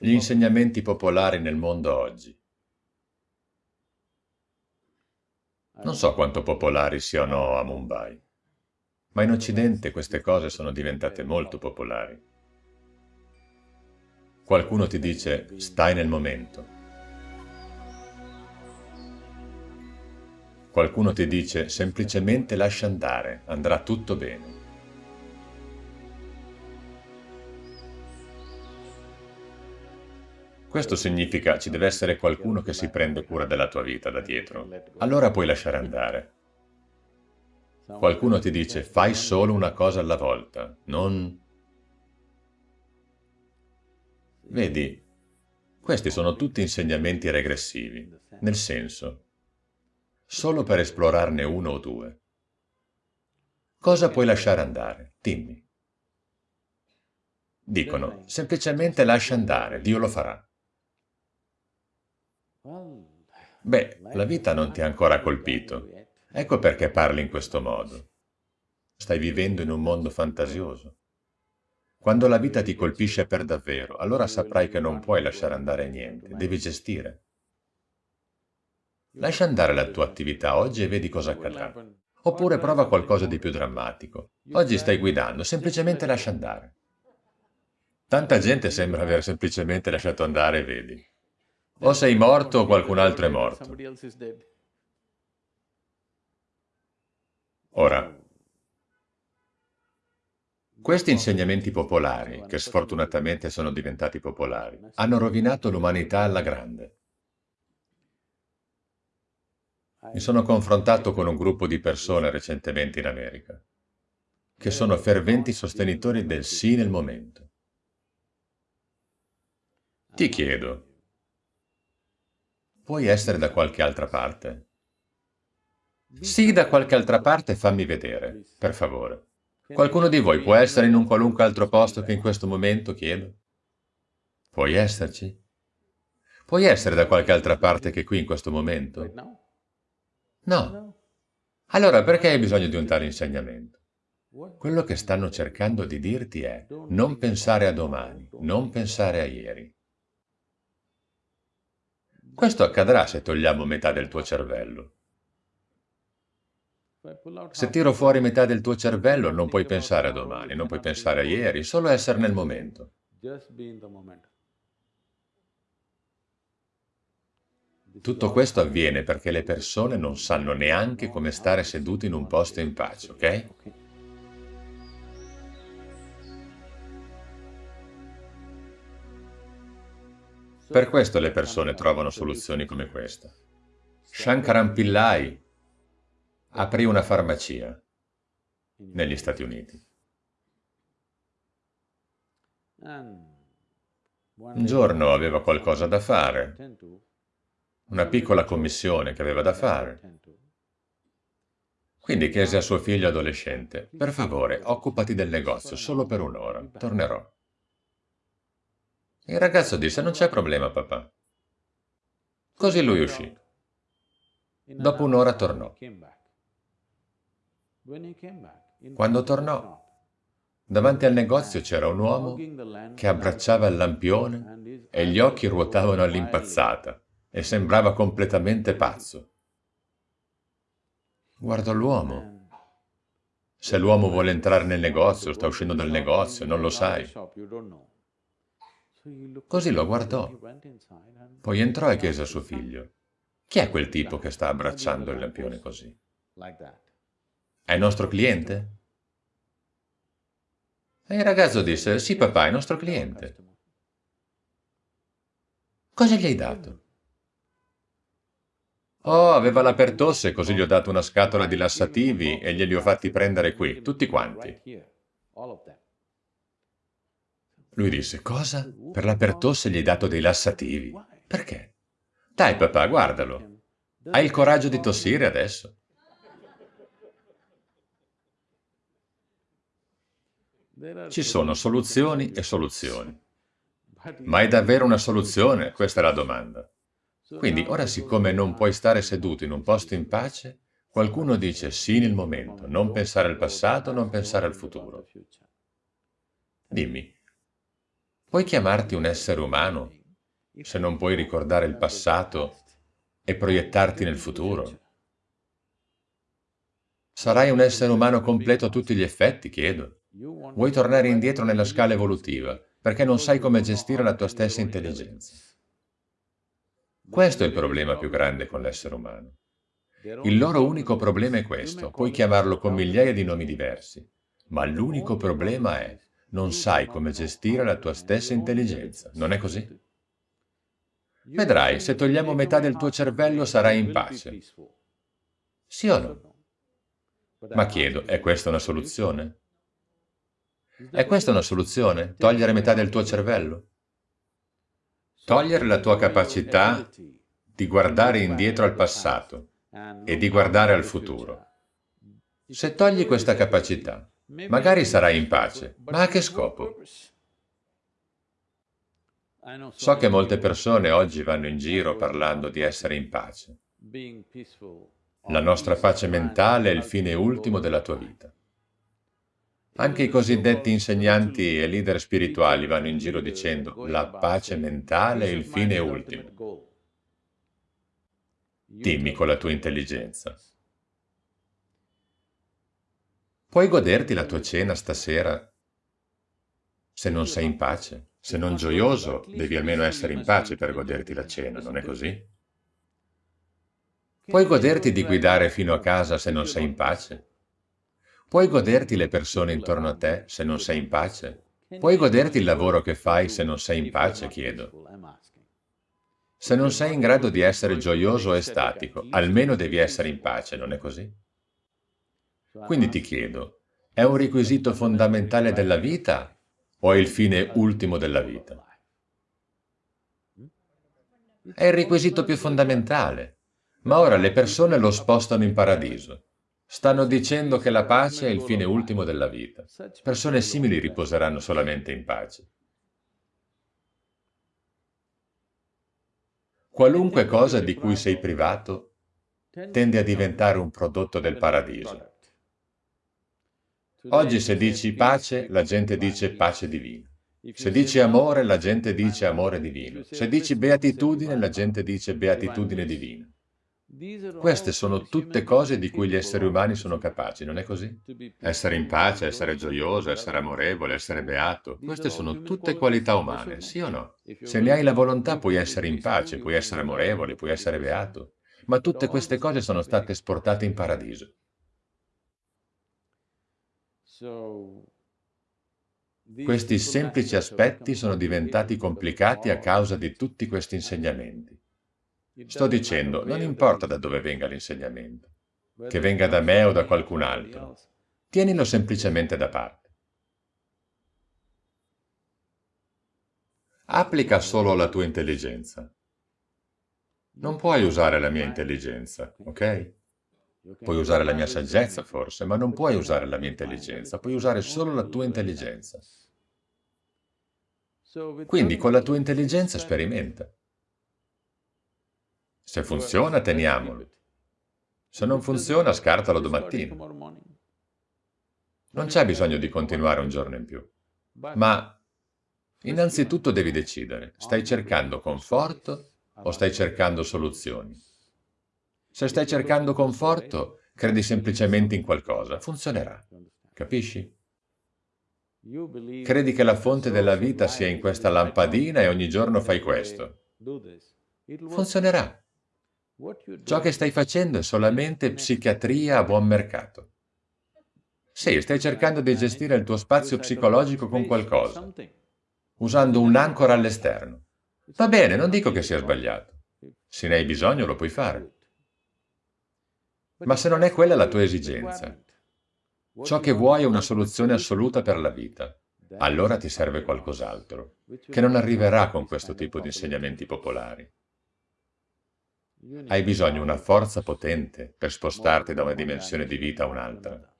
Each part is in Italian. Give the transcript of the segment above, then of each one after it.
Gli insegnamenti popolari nel mondo oggi. Non so quanto popolari siano a Mumbai, ma in Occidente queste cose sono diventate molto popolari. Qualcuno ti dice, stai nel momento. Qualcuno ti dice, semplicemente lascia andare, andrà tutto bene. Questo significa ci deve essere qualcuno che si prende cura della tua vita da dietro. Allora puoi lasciare andare. Qualcuno ti dice fai solo una cosa alla volta, non... Vedi, questi sono tutti insegnamenti regressivi, nel senso, solo per esplorarne uno o due. Cosa puoi lasciare andare? Dimmi. Dicono, semplicemente lascia andare, Dio lo farà. Beh, la vita non ti ha ancora colpito. Ecco perché parli in questo modo. Stai vivendo in un mondo fantasioso. Quando la vita ti colpisce per davvero, allora saprai che non puoi lasciare andare niente, devi gestire. Lascia andare la tua attività oggi e vedi cosa accadrà. Oppure prova qualcosa di più drammatico. Oggi stai guidando, semplicemente lascia andare. Tanta gente sembra aver semplicemente lasciato andare, vedi. O sei morto o qualcun altro è morto. Ora, questi insegnamenti popolari, che sfortunatamente sono diventati popolari, hanno rovinato l'umanità alla grande. Mi sono confrontato con un gruppo di persone recentemente in America, che sono ferventi sostenitori del sì nel momento. Ti chiedo, Puoi essere da qualche altra parte? Sì, da qualche altra parte fammi vedere, per favore. Qualcuno di voi può essere in un qualunque altro posto che in questo momento, chiedo? Puoi esserci? Puoi essere da qualche altra parte che qui in questo momento? No. Allora perché hai bisogno di un tale insegnamento? Quello che stanno cercando di dirti è non pensare a domani, non pensare a ieri. Questo accadrà se togliamo metà del tuo cervello. Se tiro fuori metà del tuo cervello non puoi pensare a domani, non puoi pensare a ieri, solo essere nel momento. Tutto questo avviene perché le persone non sanno neanche come stare seduti in un posto in pace, ok? Per questo le persone trovano soluzioni come questa. Shankaran Pillai aprì una farmacia negli Stati Uniti. Un giorno aveva qualcosa da fare, una piccola commissione che aveva da fare. Quindi chiese a suo figlio adolescente, per favore, occupati del negozio solo per un'ora, tornerò. Il ragazzo disse, non c'è problema, papà. Così lui uscì. Dopo un'ora tornò. Quando tornò, davanti al negozio c'era un uomo che abbracciava il lampione e gli occhi ruotavano all'impazzata e sembrava completamente pazzo. Guardò l'uomo. Se l'uomo vuole entrare nel negozio, sta uscendo dal negozio, non lo sai. Così lo guardò. Poi entrò e chiese a suo figlio, chi è quel tipo che sta abbracciando il lampione così? È nostro cliente? E il ragazzo disse, sì papà, è nostro cliente. Cosa gli hai dato? Oh, aveva la pertosse, così gli ho dato una scatola di lassativi e glieli ho fatti prendere qui, tutti quanti. Lui disse, cosa? Per la pertosse gli hai dato dei lassativi. Perché? Dai papà, guardalo. Hai il coraggio di tossire adesso? Ci sono soluzioni e soluzioni. Ma è davvero una soluzione? Questa è la domanda. Quindi ora siccome non puoi stare seduto in un posto in pace, qualcuno dice sì nel momento, non pensare al passato, non pensare al futuro. Dimmi, Puoi chiamarti un essere umano se non puoi ricordare il passato e proiettarti nel futuro? Sarai un essere umano completo a tutti gli effetti, chiedo. Vuoi tornare indietro nella scala evolutiva perché non sai come gestire la tua stessa intelligenza. Questo è il problema più grande con l'essere umano. Il loro unico problema è questo, puoi chiamarlo con migliaia di nomi diversi, ma l'unico problema è non sai come gestire la tua stessa intelligenza, non è così? Vedrai, se togliamo metà del tuo cervello sarai in pace. Sì o no? Ma chiedo, è questa una soluzione? È questa una soluzione? Togliere metà del tuo cervello? Togliere la tua capacità di guardare indietro al passato e di guardare al futuro. Se togli questa capacità, magari sarai in pace, ma a che scopo? So che molte persone oggi vanno in giro parlando di essere in pace. La nostra pace mentale è il fine ultimo della tua vita. Anche i cosiddetti insegnanti e leader spirituali vanno in giro dicendo la pace mentale è il fine ultimo. Dimmi con la tua intelligenza. Puoi goderti la tua cena stasera se non sei in pace? Se non gioioso, devi almeno essere in pace per goderti la cena, non è così? Puoi goderti di guidare fino a casa se non sei in pace? Puoi goderti le persone intorno a te se non sei in pace? Puoi goderti il lavoro che fai se non sei in pace, chiedo. Se non sei in grado di essere gioioso e statico, almeno devi essere in pace, non è così? Quindi ti chiedo, è un requisito fondamentale della vita o è il fine ultimo della vita? È il requisito più fondamentale, ma ora le persone lo spostano in paradiso. Stanno dicendo che la pace è il fine ultimo della vita. Persone simili riposeranno solamente in pace. Qualunque cosa di cui sei privato tende a diventare un prodotto del paradiso. Oggi se dici pace, la gente dice pace divina. Se dici amore, la gente dice amore divino. Se dici beatitudine, la gente dice beatitudine divina. Queste sono tutte cose di cui gli esseri umani sono capaci, non è così? Essere in pace, essere gioioso, essere amorevole, essere beato, queste sono tutte qualità umane, sì o no? Se ne hai la volontà puoi essere in pace, puoi essere amorevole, puoi essere beato, ma tutte queste cose sono state esportate in paradiso. Questi semplici aspetti sono diventati complicati a causa di tutti questi insegnamenti. Sto dicendo, non importa da dove venga l'insegnamento, che venga da me o da qualcun altro, tienilo semplicemente da parte. Applica solo la tua intelligenza. Non puoi usare la mia intelligenza, ok? Puoi usare la mia saggezza forse, ma non puoi usare la mia intelligenza, puoi usare solo la tua intelligenza. Quindi con la tua intelligenza sperimenta. Se funziona, teniamolo. Se non funziona, scartalo domattina. Non c'è bisogno di continuare un giorno in più. Ma innanzitutto devi decidere, stai cercando conforto o stai cercando soluzioni? Se stai cercando conforto, credi semplicemente in qualcosa, funzionerà. Capisci? Credi che la fonte della vita sia in questa lampadina e ogni giorno fai questo. Funzionerà. Ciò che stai facendo è solamente psichiatria a buon mercato. Sì, stai cercando di gestire il tuo spazio psicologico con qualcosa, usando un'ancora all'esterno. Va bene, non dico che sia sbagliato. Se ne hai bisogno lo puoi fare. Ma se non è quella la tua esigenza, ciò che vuoi è una soluzione assoluta per la vita, allora ti serve qualcos'altro, che non arriverà con questo tipo di insegnamenti popolari. Hai bisogno di una forza potente per spostarti da una dimensione di vita a un'altra.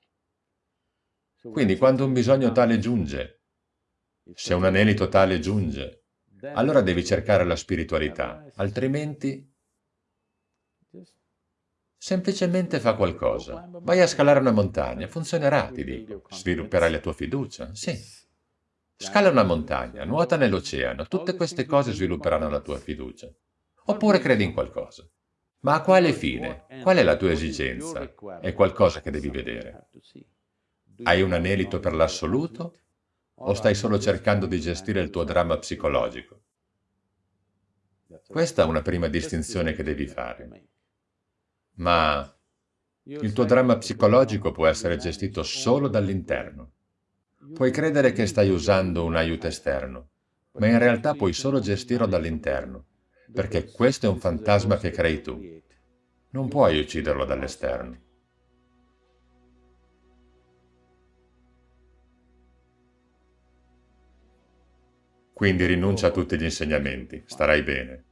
Quindi quando un bisogno tale giunge, se un anelito tale giunge, allora devi cercare la spiritualità, altrimenti semplicemente fa qualcosa. Vai a scalare una montagna, funzionerà, ti dico. Svilupperai la tua fiducia, sì. Scala una montagna, nuota nell'oceano, tutte queste cose svilupperanno la tua fiducia. Oppure credi in qualcosa. Ma a quale fine? Qual è la tua esigenza? È qualcosa che devi vedere. Hai un anelito per l'assoluto? O stai solo cercando di gestire il tuo dramma psicologico? Questa è una prima distinzione che devi fare. Ma il tuo dramma psicologico può essere gestito solo dall'interno. Puoi credere che stai usando un aiuto esterno, ma in realtà puoi solo gestirlo dall'interno, perché questo è un fantasma che crei tu. Non puoi ucciderlo dall'esterno. Quindi rinuncia a tutti gli insegnamenti, starai bene.